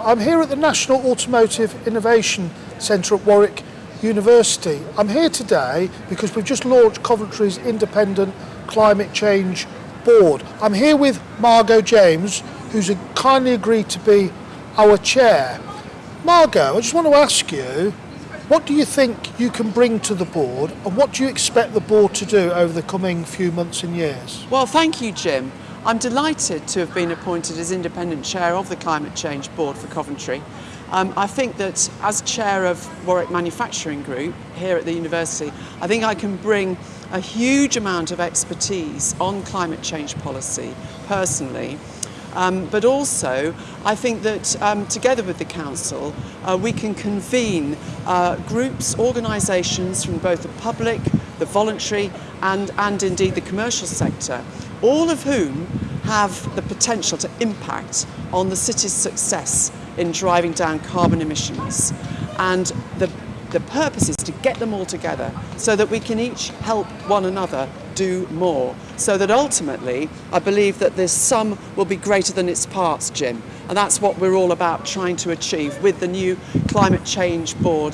I'm here at the National Automotive Innovation Centre at Warwick University. I'm here today because we've just launched Coventry's Independent Climate Change Board. I'm here with Margot James, who's kindly agreed to be our chair. Margot, I just want to ask you, what do you think you can bring to the board and what do you expect the board to do over the coming few months and years? Well, thank you, Jim. I'm delighted to have been appointed as independent chair of the Climate Change Board for Coventry. Um, I think that as chair of Warwick Manufacturing Group here at the university, I think I can bring a huge amount of expertise on climate change policy personally. Um, but also, I think that um, together with the Council, uh, we can convene uh, groups, organisations from both the public, the voluntary and, and indeed the commercial sector all of whom have the potential to impact on the city's success in driving down carbon emissions. And the, the purpose is to get them all together so that we can each help one another do more. So that ultimately, I believe that this sum will be greater than its parts, Jim. And that's what we're all about trying to achieve with the new Climate Change Board